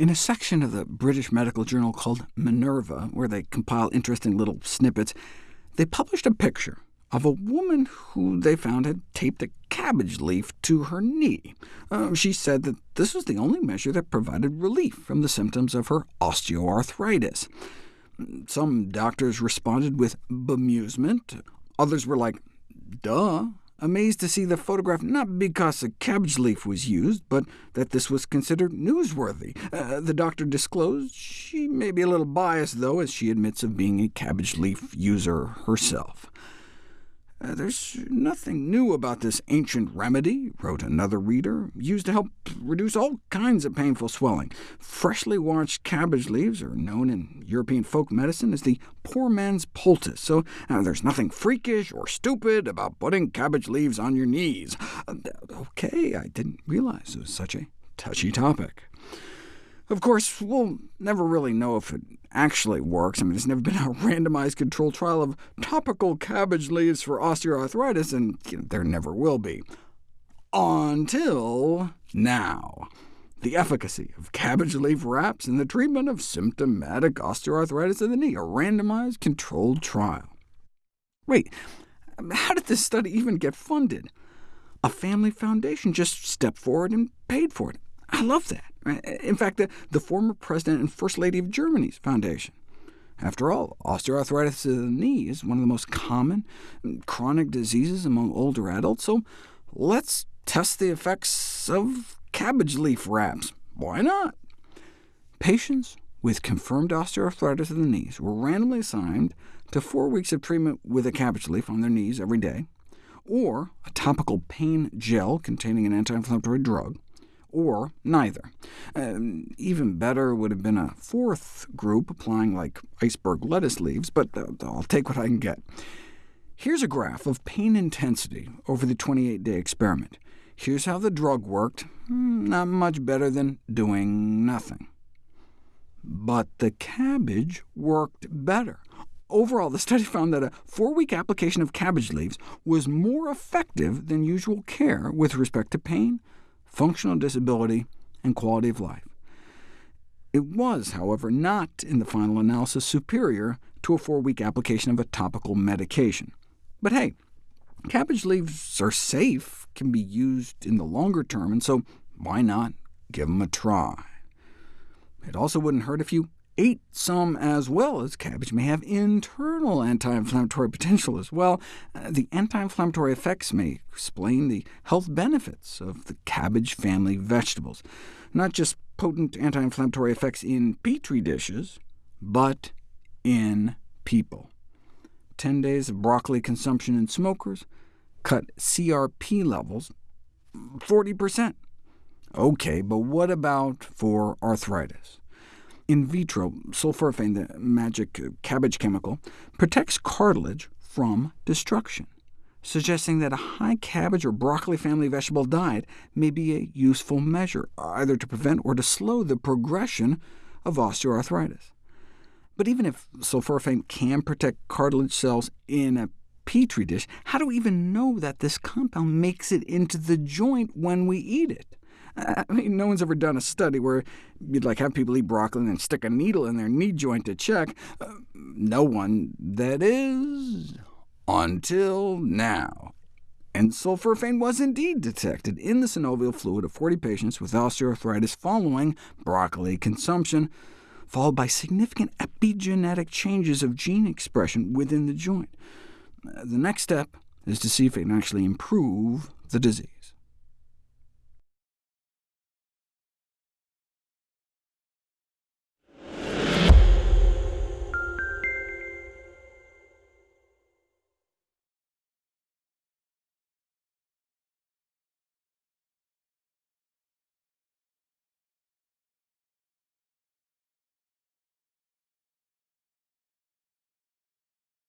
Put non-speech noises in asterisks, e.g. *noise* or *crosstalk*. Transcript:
In a section of the British medical journal called Minerva, where they compile interesting little snippets, they published a picture of a woman who they found had taped a cabbage leaf to her knee. Uh, she said that this was the only measure that provided relief from the symptoms of her osteoarthritis. Some doctors responded with bemusement. Others were like, duh, amazed to see the photograph not because a cabbage leaf was used, but that this was considered newsworthy. Uh, the doctor disclosed she may be a little biased, though, as she admits of being a cabbage leaf user herself. Uh, there's nothing new about this ancient remedy, wrote another reader, used to help reduce all kinds of painful swelling. Freshly washed cabbage leaves are known in European folk medicine as the poor man's poultice, so uh, there's nothing freakish or stupid about putting cabbage leaves on your knees. Uh, OK, I didn't realize it was such a touchy topic. Of course, we'll never really know if it actually works. I mean, there's never been a *laughs* randomized controlled trial of topical cabbage leaves for osteoarthritis, and you know, there never will be. Until now. The efficacy of cabbage leaf wraps in the treatment of symptomatic osteoarthritis of the knee, a randomized controlled trial. Wait, how did this study even get funded? A family foundation just stepped forward and paid for it. I love that. In fact, the, the former president and first lady of Germany's foundation. After all, osteoarthritis of the knee is one of the most common chronic diseases among older adults, so let's test the effects of cabbage leaf wraps. Why not? Patients with confirmed osteoarthritis of the knees were randomly assigned to four weeks of treatment with a cabbage leaf on their knees every day, or a topical pain gel containing an anti-inflammatory drug, or neither. Um, even better would have been a fourth group applying like iceberg lettuce leaves, but uh, I'll take what I can get. Here's a graph of pain intensity over the 28-day experiment. Here's how the drug worked, hmm, not much better than doing nothing. But the cabbage worked better. Overall, the study *laughs* found that a four-week application of cabbage leaves was more effective than usual care with respect to pain, functional disability, and quality of life. It was, however, not in the final analysis superior to a four-week application of a topical medication. But hey, cabbage leaves are safe, can be used in the longer term, and so why not give them a try? It also wouldn't hurt if you ate some as well, as cabbage may have internal anti-inflammatory potential as well. Uh, the anti-inflammatory effects may explain the health benefits of the cabbage family vegetables. Not just potent anti-inflammatory effects in petri dishes, but in people. 10 days of broccoli consumption in smokers cut CRP levels 40%. OK, but what about for arthritis? In vitro, sulforaphane, the magic uh, cabbage chemical, protects cartilage from destruction, suggesting that a high cabbage or broccoli family vegetable diet may be a useful measure, either to prevent or to slow the progression of osteoarthritis. But even if sulforaphane can protect cartilage cells in a petri dish, how do we even know that this compound makes it into the joint when we eat it? *laughs* I mean, no one's ever done a study where you'd like have people eat broccoli and stick a needle in their knee joint to check. Uh, no one, that is, until now. And sulforaphane was indeed detected in the synovial fluid of 40 patients with osteoarthritis following broccoli consumption, followed by significant epigenetic changes of gene expression within the joint. Uh, the next step is to see if it can actually improve the disease.